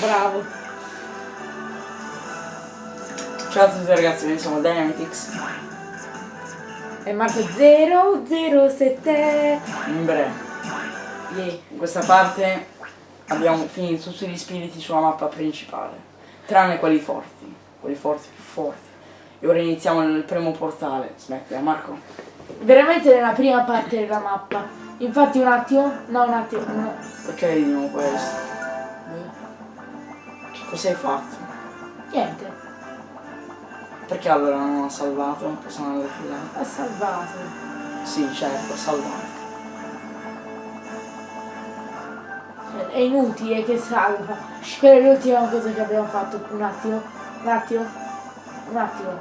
Bravo. Ciao a tutti ragazzi, noi siamo Dynamitix. E Marco 007. In breve, Yeah. in questa parte abbiamo finito tutti gli spiriti sulla mappa principale, tranne quelli forti, quelli forti più forti. E ora iniziamo nel primo portale. Smettila Marco. Veramente nella prima parte della mappa. Infatti un attimo. No, un attimo. No. Perché vediamo questo? Cosa hai fatto? Niente. Perché allora non ha salvato? Sono andato là. Ha salvato. Sì, certo, ha salvato. È inutile che salva. Quella è l'ultima cosa che abbiamo fatto. Un attimo. Un attimo. Un attimo.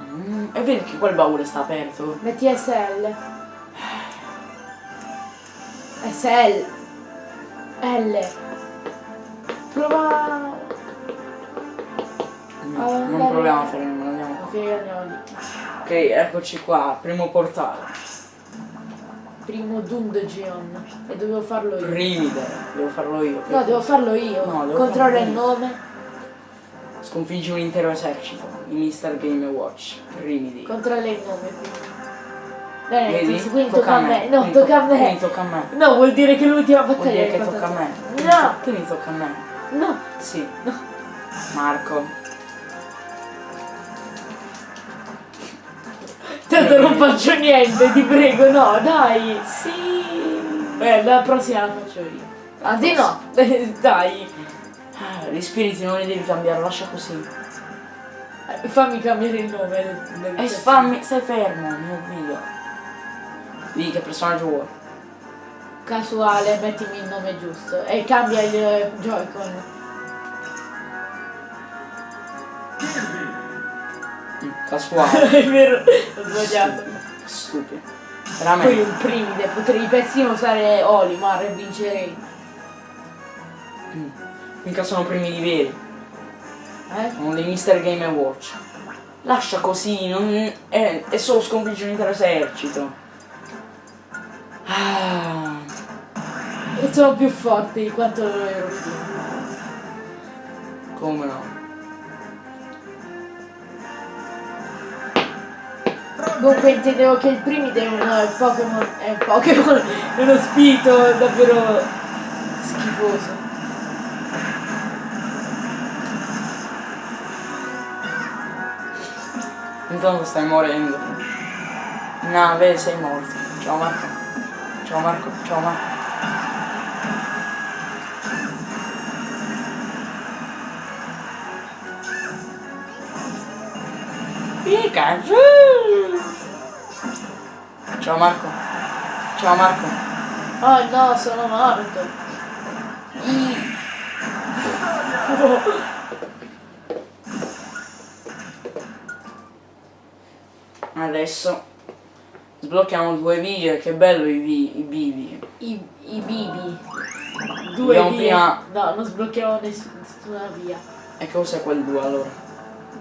Mm, e vedi che quel baule sta aperto? Metti SL. SL. L. Prova. Ah, non proviamo a fare nulla, andiamo qua. Ok, andiamo lì. Ok, eccoci qua, primo portale. Primo Dungeon. E dovevo farlo io. Rimide, devo farlo io. No, devo farlo io. No, devo Controlla farlo il nome. Sconfiggi un intero esercito, i Mr. Game Watch. Rimidi. Controlla il nome prima. Dai, Vedi? Quindi tocca a me. No, tocca a me. Quindi tocca a me. No, vuol dire che l'ultima Vuol battaglia dire l'hai che tocca a me. No, Quindi tocca a me. no. Sì. No. Marco. Tanto non faccio niente, ti prego, no, dai. Sì. Eh, la prossima la faccio io. Anzi no, dai. Gli spiriti non li devi cambiare, lascia così. Eh, Fammi cambiare il nome. E fammi, stai fermo, mio video. Di che personaggio vuoi? Casuale, mettimi il nome giusto. E cambia il eh, Joy-Con. Casuale. È vero, ho sbagliato. Stupido. Poi Veramente. un primide, potrei persino usare Olimar e vincerei. Mm. Mica sono primi di veri. Eh? Sono dei Mr. Game Watch. Lascia così, non. È, è solo sconfiggere un intero esercito. Ah. E sono più forti di quanto ero prima. Come no? Comunque intendevo che il primide è un eh, Pokémon. È un Pokémon. È uno spirito davvero schifoso. Intanto stai morendo. No, vedi, sei morto. Ciao Marco. Ciao Marco, ciao Marco. Pikachu! Ciao Marco. Ciao Marco. Oh no, sono morto. Adesso sblocchiamo due video, che bello i, vi- i bivi. I, i bibi. Due Dobbiamo vie. prima- No, non sblocchiamo ness- nessuna via. E cos'è quel 2 allora?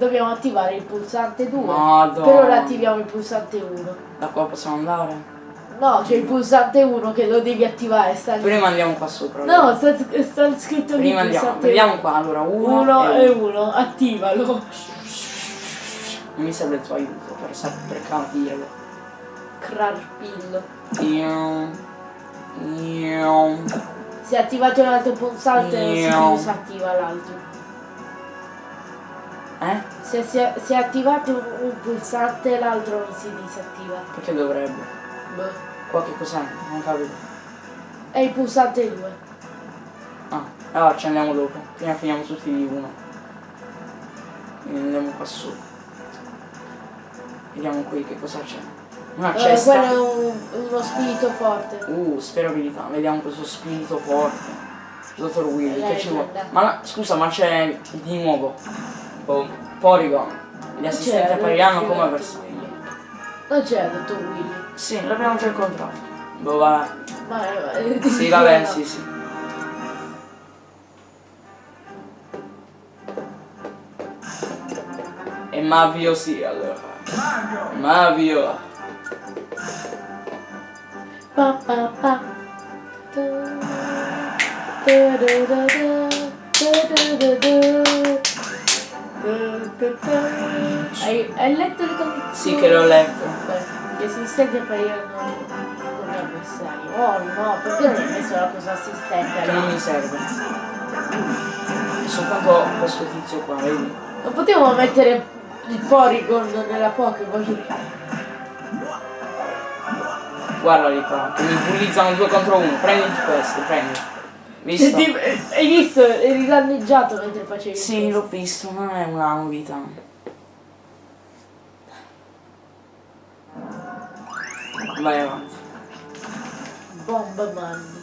Dobbiamo attivare il pulsante 2. Madonna. Per ora attiviamo il pulsante 1. Da qua possiamo andare? No, c'è il pulsante 1 che lo devi attivare. Sta lì. Prima andiamo qua sopra. No, sta, sta scritto lì Prima andiamo, vediamo qua allora, uno, 1 e e uno. 1. Attivalo. Non mi serve il tuo aiuto per, per capirlo. Crarpillo. Io... Io... Se attivate un altro pulsante non si Io. disattiva l'altro. Eh? Se, se, se attivate un, un pulsante l'altro non si disattiva. Perché dovrebbe? Boh. Qua che cos'è? Non capito. È il pulsante 2. Ah, allora ci andiamo dopo. Prima finiamo tutti di uno. Quindi andiamo qua su. Vediamo qui che cosa c'è. Una Eh, cesta. quello è un- uno spirito forte. Uh, sperabilità, vediamo questo spirito forte. Dottor Willy, che ci vuole? Ma scusa, ma c'è di nuovo. Po- Porygon. Gli assistenti C'era, appariranno come. Willy. Non c'era dottor Willy. Sì, l'abbiamo già incontrato. Boh, vabbè. Ma eh, Sì, vabbè, sì, sì. E Mavio sì, allora. Mavio. Pa, pa, pa. Tu, tu, du, Hai, hai letto le condizioni? Sì che l'ho letto. Gli assistenti appariranno come avversari. Oh no, perché non hai messo la cosa assistente? Che non mi serve. È soltanto questo tizio qua, vedi? Non potevo mettere il Porygon nella Pokéball. Guarda lì qua, che mi bullizzano due contro uno. Prenditi questo, prendi. Visto? Ti- hai visto? Eri danneggiato mentre facevi Sì, l'ho visto, non è una novità. Vai avanti. Bomberman.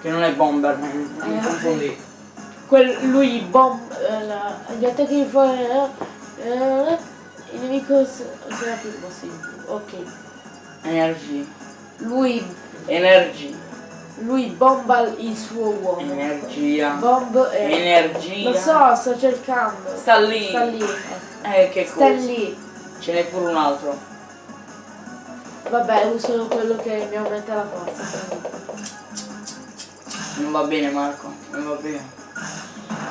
Che non è Bomberman, non Eh, confondi. Quel, lui bomb... eh, la- gli attacchi di fuori... eh, eh, il nemico sarà più possibile. Ok. Energia. Lui, Energia. Lui bomba il suo uomo. Energia. Bomb e... Energia. Lo so, sto cercando. Sta lì. Sta lì. eh. Che Sta cosa. lì. Ce n'è pure un altro. Vabbè, uso quello che mi aumenta la forza. Non va bene Marco, non va bene.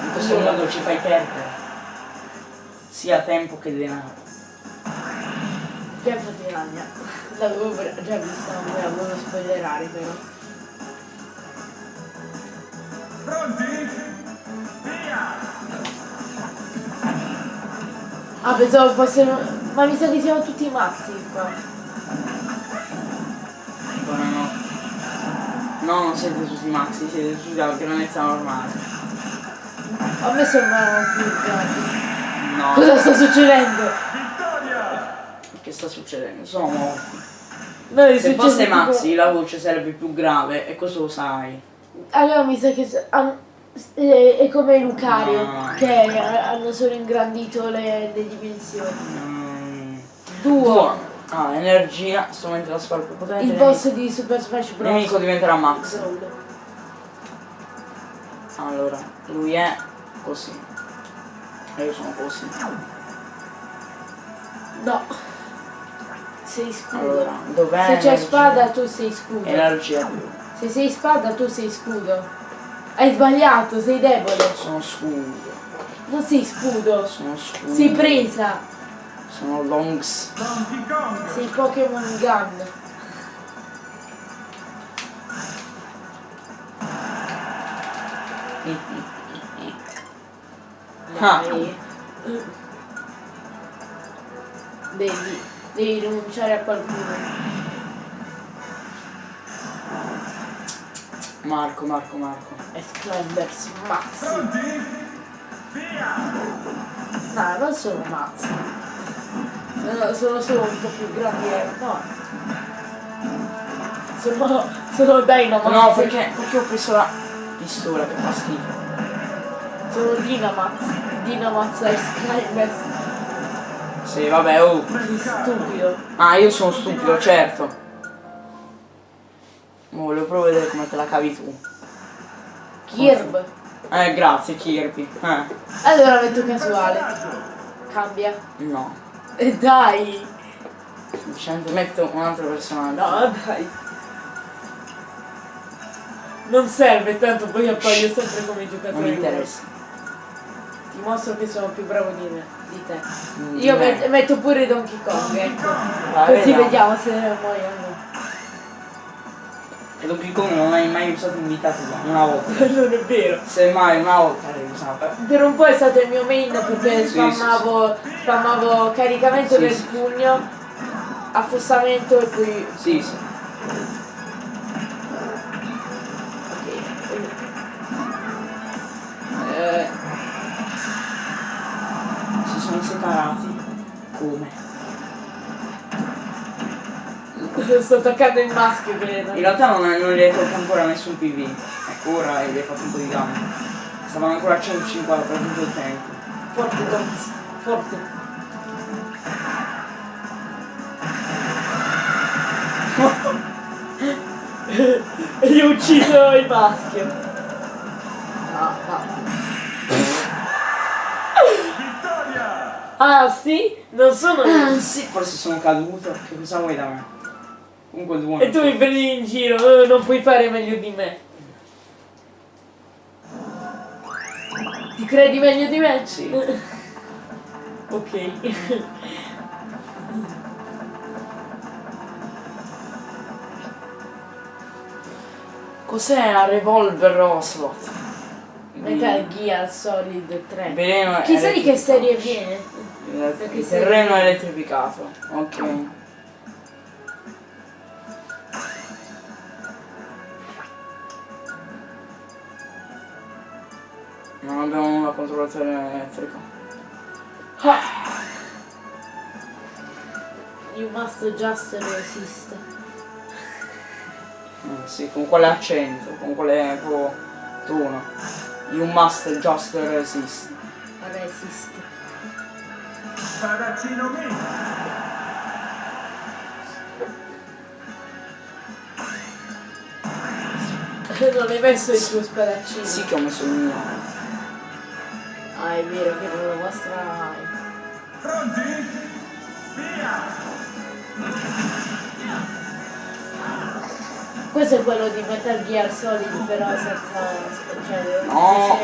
In questo modo ci fai perdere. Sia tempo che denaro. Tempo di ragna. L'avevo già vista, non volevo spoilerare però. Ah, pensavo fossero... Ma mi sa che siamo tutti mazzi qua. Buonanotte. No, non siete tutti maxi, siete tutti alla grandezza normale. A me sembrano più grandi. No. Cosa sta succedendo? Che sta succedendo? Sono morti. Noi Se fosse tipo- Maxi la voce sarebbe più grave e questo lo sai. Allora mi sa che è, come Lucario, No. che hanno solo ingrandito le, le dimensioni. Mm. Duo, Buono. Ah, energia, strumento da sparo più potente. il boss di Super Smash Il Bros. nemico diventerà Max. Allora, lui è così. E io sono così. No. Sei scudo. Allora, dov'è? Se c'è spada tu sei scudo. Energia più. Se sei spada tu sei scudo. Hai sbagliato, sei debole. Sono scudo. Non sei scudo. Sono scudo. Sei presa. Sono longs. Sei Pokémon Gun. Ah. Devi, devi rinunciare a qualcuno. Marco, Marco, Marco. Esplenders Maxi. No, non sono mazzi. No, sono solo un po' più grandi. eh, No. Sono, sono Dynamax. No, perché, perché ho preso la pistola che fa schifo. Sono Dynamax. Dynamax e Skymers. Sì, vabbè, oh. Sei stupido. Ah, io sono stupido, certo. Ma volevo proprio vedere come te la cavi tu. Kirb. Eh, grazie Kirby. Eh, Allora metto casuale. Cambia. no. E dai. Semplicemente metto un altro personaggio. No, dai. Non serve, tanto poi appaio sempre come giocatore. Non mi interessa. Ti mostro che sono più bravo di, me, di te. Mm, Io me. met- metto pure Donkey Kong, ecco. Vai, Così vediamo. vediamo se muoio o no. E Donkey Kong non hai mai usato un ditativo, una volta. non è vero. Semmai una volta l'hai usato. Per un po' è stato il mio main perché Sì, spammavo, spammavo caricamento Sì, del sì. pugno, affossamento e poi... Sì, sì. Sto attaccando il maschio, credo. In realtà non, non gli hai tolto ancora nessun PV. Ecco, ora gli hai fatto un po' di danno. Stavano ancora a 150 per tutto il tempo. Forte, Tonz. Forte. e gli ho ucciso il maschio. No, no. Ah sì? Non sono Ah, sì, forse sono caduto. Che cosa vuoi da me? Comunque il. E tu mi prendi in giro, eh, non puoi fare meglio di me. Ti credi meglio di me? Sì. ok. Cos'è la Revolver Ocelot? Metal Gear Solid 3. Veleno Chissà di che serie viene. Il il terreno elettrificato. Ok. Abbiamo nulla contro il terreno elettrico. You must just resist. Eh, sì, con quale accento, con quale proprio tono. You must just resist. Resist. Spadaccino mio! non hai messo il tuo spadaccino. Sì che ho messo il mio. Ah, è vero che non lo mostra mai. Pronti? Via! Questo è quello di Metal Gear Solid però senza cioè No.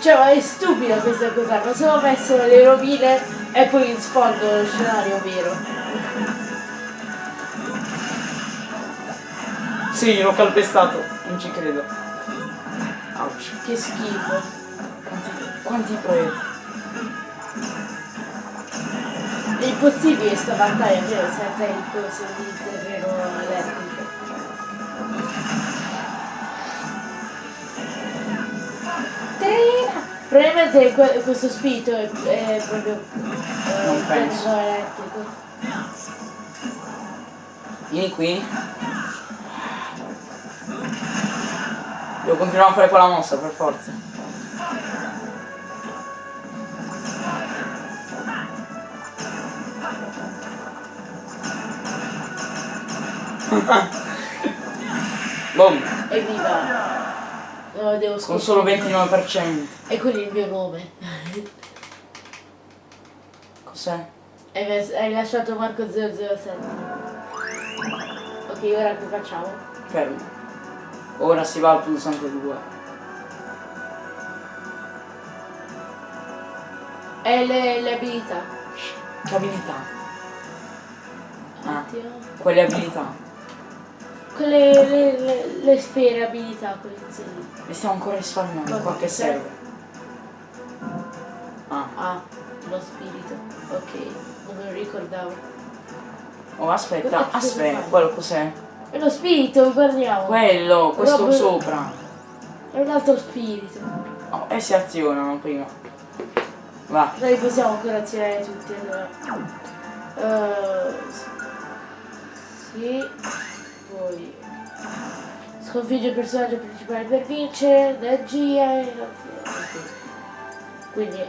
Cioè ma è stupida questa cosa, non solo messo le rovine e poi in sfondo lo scenario vero. Sì, l'ho calpestato, non ci credo. Ouch. Che schifo. Quanti, quanti proiettili? È impossibile sta battaglia vero, senza il coso di terreno elettrico. Trina! Probabilmente que- questo spirito è, è proprio eh, Non il penso. terreno elettrico. Vieni qui. Devo continuare a fare quella mossa per forza. Boom, Evviva! No, devo con solo sconfiggere. 29%. E quello è il mio nome. Cos'è? Hai lasciato Marco 007. Ok, ora che facciamo? Fermo. Ora si va al pulsante 2. E le, le abilità. Che abilità? Ah. Quelle abilità. Quelle le, le, le sfere abilità, quelle lì. E stiamo ancora risparmiando qua che serve. Ah. Ah, lo spirito. Ok, non me lo ricordavo. Oh aspetta, aspetta, quello cos'è? È lo spirito, guardiamo. Quello, questo Rob- sopra. È un altro spirito. Oh, e si azionano prima. Va. Noi possiamo ancora azionare tutti allora. Eh, sì. Poi. Sconfigge il personaggio principale per vincere. Energia e. Quindi.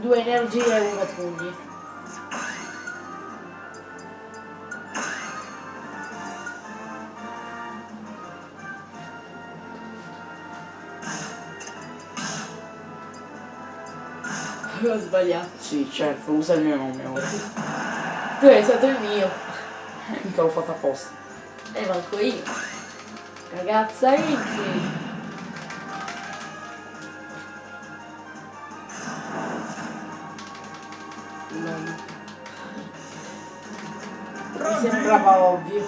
Due energie e uno pugni. Ho sbagliato. Sì, certo, usa il mio nome ora. Tu hai stato il mio. Mica l'ho fatto apposta. E manco io. Ragazza. Mi sembrava ovvio.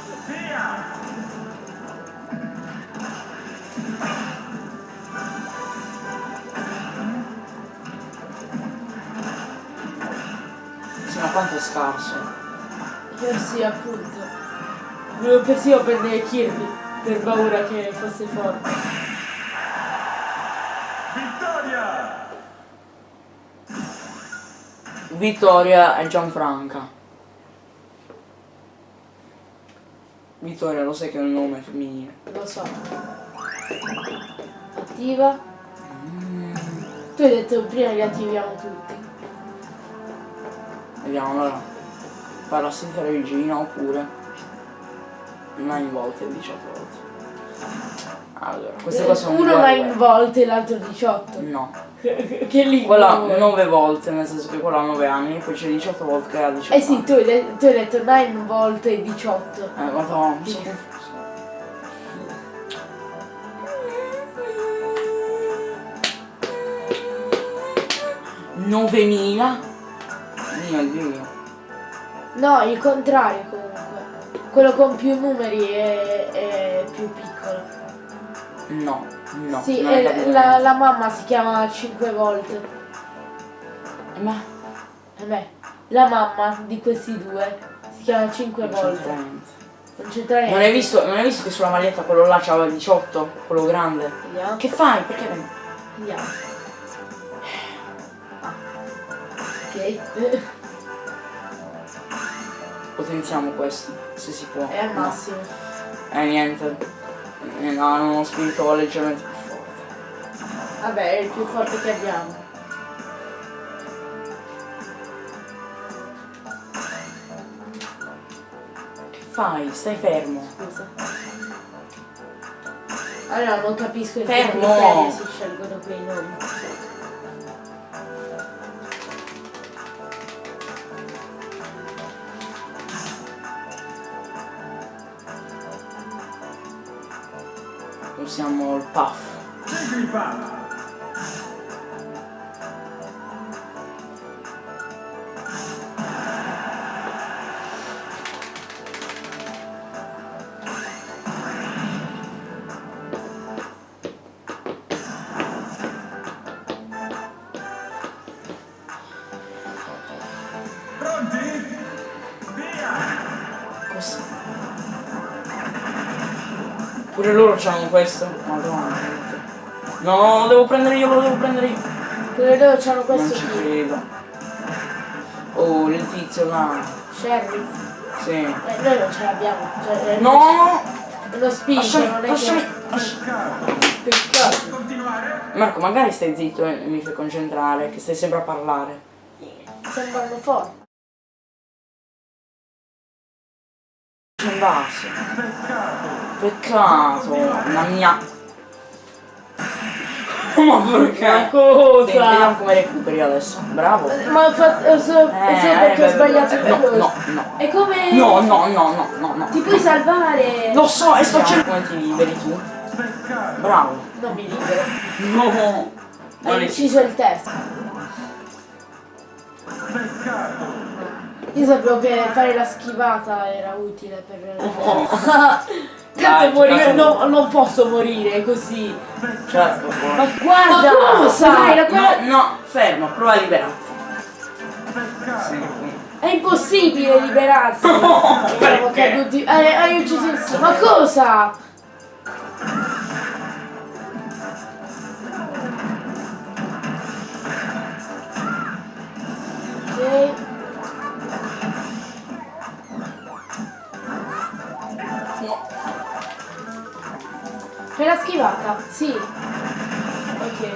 Quanto è scarso. Eh sì, appunto. Volevo persino prendere Kirby per paura che fosse forte. Vittoria! Vittoria e Gianfranca. Vittoria, lo sai che è un nome femminile. Lo so. Attiva. Tu hai detto prima li attiviamo tutti proviamo allora parassita regina oppure nine volte 18 volte. Allora queste qua sono uno 9 volte e l'altro 18 no. Che lì quella 9 volte nel senso che quella ha 9 anni poi c'è 18 volte che ha 18 eh sì tu hai, tu hai detto 9 volte 18 eh madonna mi sono confuso Novemila mio dio. No, il contrario comunque. Quello con più numeri è, è più piccolo. No, no. sì, la, la mamma si chiama 5 volte. Ma E beh, la mamma di questi due si chiama 5 non c'entra volte. Non c'entra niente. Non hai visto, non hai visto che sulla maglietta quello là c'aveva 18? Quello grande? Vediamo. Che fai? Perché non- Vediamo. Ah. Ok. potenziamo questo? Se si può. È al No. massimo. Eh niente. Eh, no, hanno uno spirito leggermente più forte. Vabbè, è il più forte che abbiamo. Che fai? Stai fermo. Scusa. Allora non capisco che Fermo! criterio si scelgono quei nomi. Usiamo il puff. Pure loro c'hanno questo. Madonna. No, devo prendere io, lo devo prendere io. Pure loro hanno Non questo ci qui. credo. Oh, il tizio là. Sherry. Sì. Eh, noi non ce l'abbiamo. Cioè, è No! Lo Lasciami, non è lasciami, che. lasciami. Peccato. Marco, magari stai zitto e mi fai concentrare, che stai sempre a parlare. Sembrano un vaso. Peccato. Peccato, la mia. Ma perché? Ma Sì, cosa? vediamo come recuperi adesso. Bravo. Ma ho fatto. eh, So, Eh, so perché eh, ho sbagliato eh, le no, no, no. E come. No, no, no, no, no, no. Ti puoi salvare! Lo so, e sto cercando come ti liberi tu. Bravo. Non mi libero. No. Hai Non è- ucciso il terzo. Peccato. Io sapevo che fare la schivata era utile per. Oh. Tanto morire, no, non posso morire così. Certo. Ma guarda! Ma cosa? Dai, la- quella- No, no, fermo, prova a liberarti. Sì. È impossibile liberarsi! Siamo perché? caduti. Eh, hai ucciso il. Ma cosa? Schivata? Sì. Ok.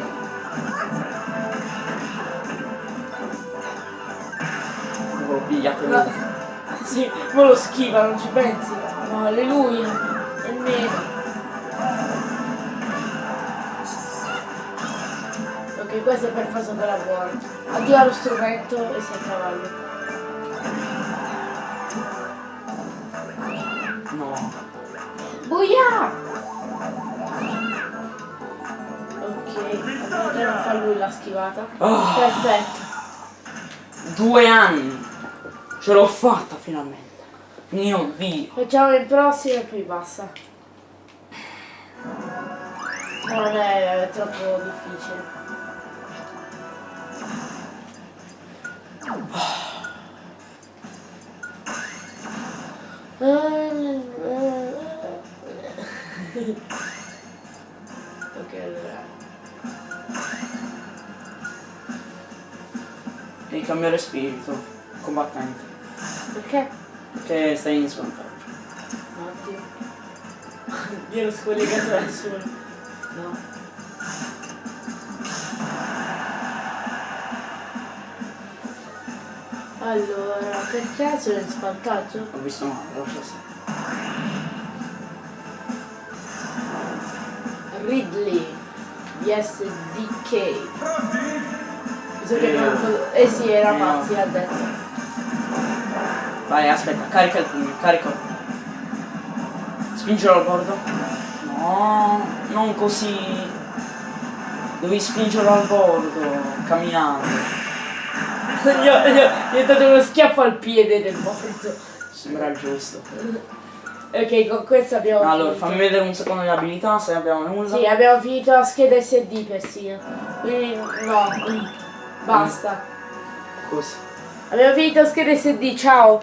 L'ho pigliato No. io. Sì, ma lo schiva, non ci pensi? No, alleluia. È nero. Ok, questo è per far sapere a buono. Addio allo strumento e sei a cavallo. No. Buia! Schivata. Ah. Perfetto. Due anni. Ce l'ho fatta finalmente. Mio dio. Facciamo il prossimo e poi basta. Non è, troppo difficile. ok, cambiare spirito. Combattente. Perché? Perché stai in svantaggio. Oddio. Io ero scollegato da solo. No. Allora, perché sono in svantaggio? Ho visto male, lascia stare. Ridley di SDK. Bisogna che non... Eh sì, era Eh, Mazzi, no. Vai, aspetta, carica il pugno, carica. Spingilo al bordo. No, non così. Devi spingerlo al bordo, camminando. gli, ho, gli ho- dato uno schiaffo al piede del morto. Sembra giusto. Ok, con questo abbiamo Allora, finito. fammi vedere un secondo le abilità se abbiamo nulla. Sì, abbiamo finito la scheda SD persino. Quindi no. Basta. Così. Abbiamo finito la scheda SD, ciao.